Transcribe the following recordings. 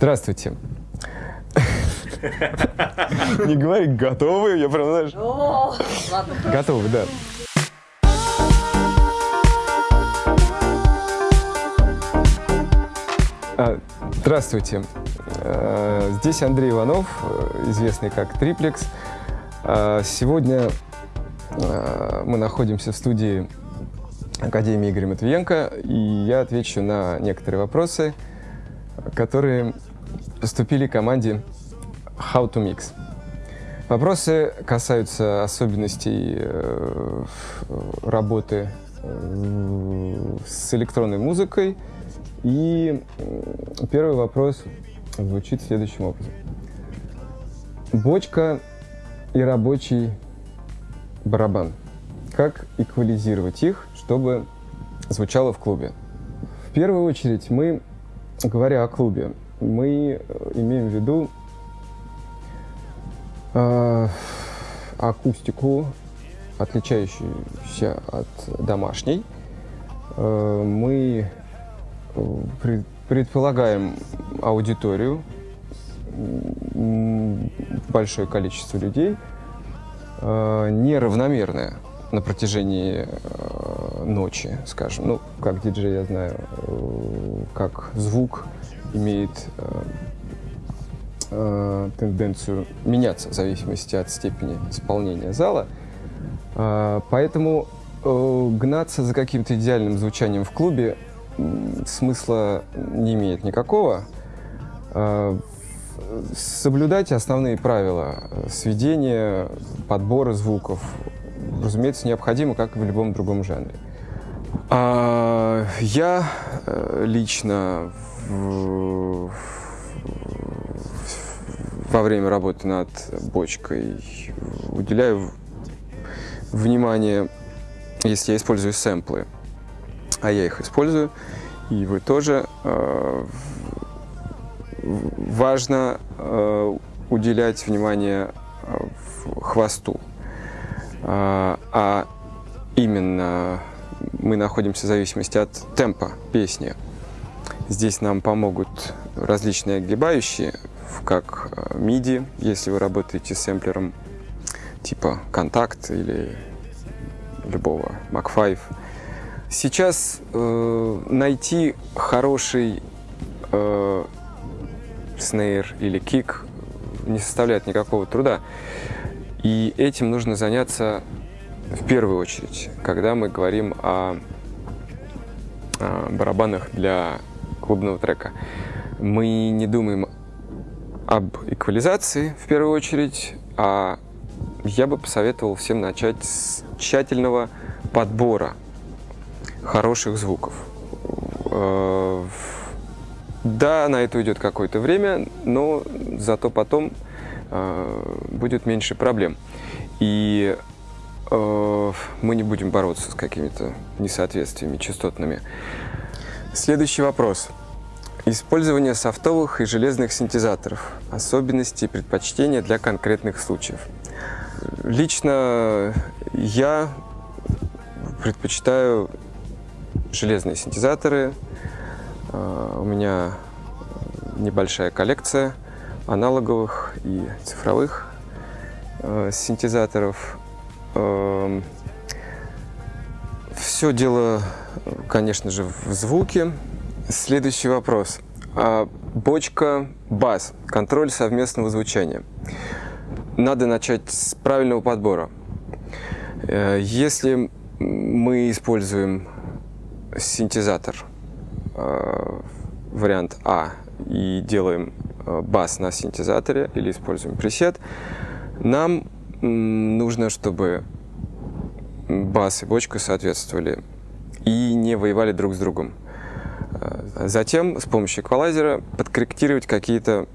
Здравствуйте. Не говори готовы, я прям, знаешь... Готовы, да. А, здравствуйте. А, здесь Андрей Иванов, известный как Триплекс. А, сегодня мы находимся в студии Академии Игоря Матвиенко, и я отвечу на некоторые вопросы, которые поступили команде How to Mix. Вопросы касаются особенностей э, работы э, с электронной музыкой. И первый вопрос звучит следующим образом. Бочка и рабочий барабан. Как эквализировать их, чтобы звучало в клубе? В первую очередь мы, говоря о клубе, мы э, имеем в виду э, акустику, отличающуюся от домашней. Э, мы э, предполагаем аудиторию, большое количество людей, э, неравномерное на протяжении э, ночи, скажем. Ну, как диджей я знаю, э, как звук имеет э, э, тенденцию меняться в зависимости от степени исполнения зала. Э, поэтому гнаться за каким-то идеальным звучанием в клубе смысла не имеет никакого. Соблюдать основные правила сведения, подбора звуков, разумеется, необходимо, как и в любом другом жанре. А, я лично во время работы над бочкой уделяю внимание, если я использую сэмплы, а я их использую, и вы тоже, э, важно э, уделять внимание э, хвосту. А именно мы находимся в зависимости от темпа песни. Здесь нам помогут различные огибающие, как MIDI, если вы работаете с сэмплером типа Контакт или любого Mac 5. Сейчас э, найти хороший э, снейр или кик не составляет никакого труда. И этим нужно заняться в первую очередь, когда мы говорим о, о барабанах для клубного трека. Мы не думаем об эквализации в первую очередь, а я бы посоветовал всем начать с тщательного подбора хороших звуков. Э, да, на это уйдет какое-то время, но зато потом э, будет меньше проблем. И э, мы не будем бороться с какими-то несоответствиями частотными. Следующий вопрос. Использование софтовых и железных синтезаторов. Особенности и предпочтения для конкретных случаев. Лично я предпочитаю железные синтезаторы. А, у меня небольшая коллекция аналоговых и цифровых а, синтезаторов. А, Все дело, конечно же, в звуке. Следующий вопрос. А, бочка бас. Контроль совместного звучания. Надо начать с правильного подбора. Э, если мы используем синтезатор, э, вариант А, и делаем э, бас на синтезаторе или используем пресет, нам нужно, чтобы бас и бочка соответствовали и не воевали друг с другом. Затем с помощью эквалайзера подкорректировать какие-то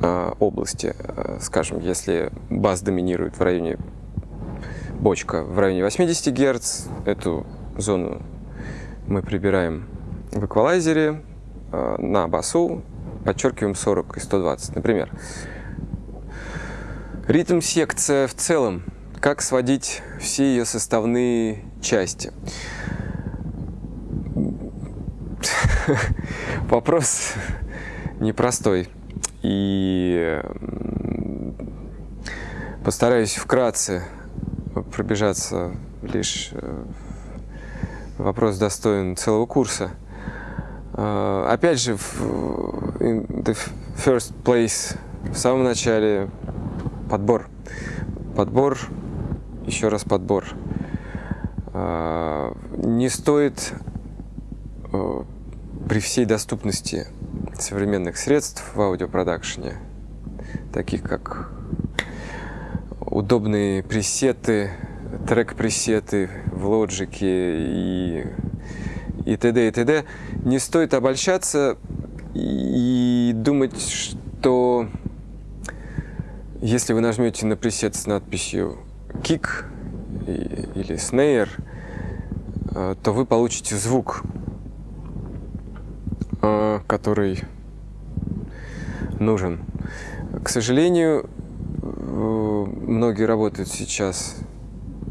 э, области. Э, скажем, если бас доминирует в районе бочка в районе 80 Гц, эту зону мы прибираем в эквалайзере э, на басу, подчеркиваем 40 и 120, например. Ритм-секция в целом. Как сводить все ее составные части? Вопрос непростой. И постараюсь вкратце пробежаться лишь э, вопрос достоин целого курса. Uh, опять же, в the first place, в самом начале подбор. Подбор, еще раз подбор. Не стоит при всей доступности современных средств в аудиопродакшене, таких как удобные пресеты, трек-пресеты в лоджике и, и т.д. и т.д. Не стоит обольщаться и думать, что если вы нажмете на пресет с надписью kick или snare, э, то вы получите звук, который нужен. К сожалению, э, многие работают сейчас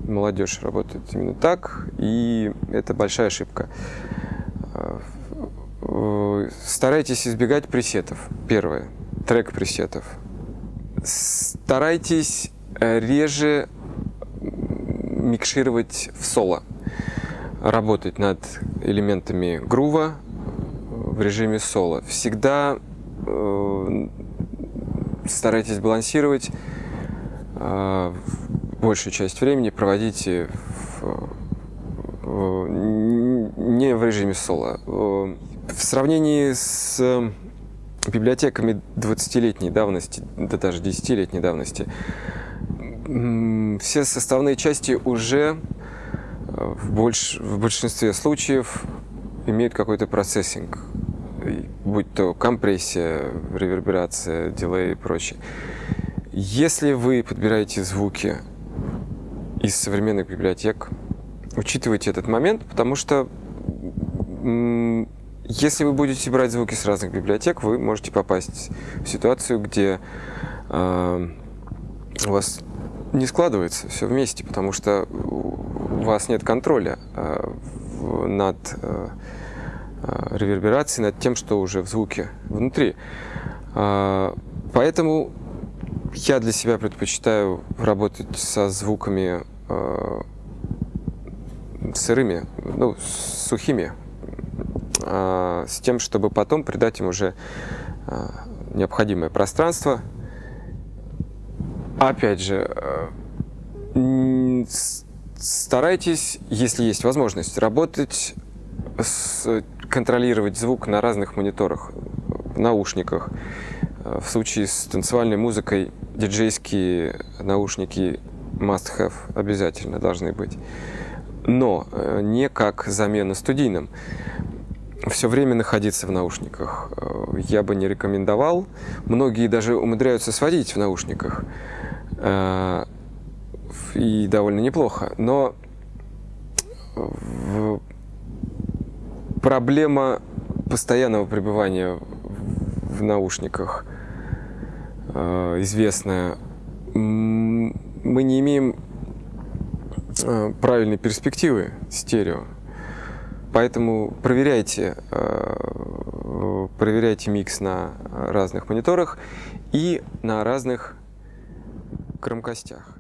молодежь работает именно так, и это большая ошибка. Э, старайтесь избегать пресетов. Первое. Трек пресетов. Старайтесь э, реже микшировать в соло. Работать над элементами грува в режиме соло. Всегда э, старайтесь балансировать э, большую часть времени проводите в, в, не в режиме соло. В сравнении с библиотеками 20-летней давности, да даже 10-летней давности, все составные части уже э, в, больш, в большинстве случаев имеют какой-то процессинг, будь то компрессия, реверберация, дилей и прочее. Если вы подбираете звуки из современных библиотек. Учитывайте этот момент, потому что если вы будете брать звуки с разных библиотек, вы можете попасть в ситуацию, где э, у вас не складывается все вместе, потому что у вас нет контроля э, над э, реверберацией, над тем, что уже в звуке внутри. Э, поэтому я для себя предпочитаю работать со звуками э, сырыми, ну, сухими, э, с тем, чтобы потом придать им уже э, необходимое пространство. Опять же, э, старайтесь, если есть возможность, работать, контролировать звук на разных мониторах, наушниках. Э, в случае с танцевальной музыкой диджейские наушники must have обязательно должны быть. Но э, не как замена студийным. Все время находиться в наушниках э, я бы не рекомендовал. Многие даже умудряются сводить в наушниках. И довольно неплохо. Но проблема постоянного пребывания в наушниках – Э, известная, мы не имеем э, правильной перспективы стерео. Поэтому проверяйте, э, проверяйте микс на разных мониторах и на разных громкостях.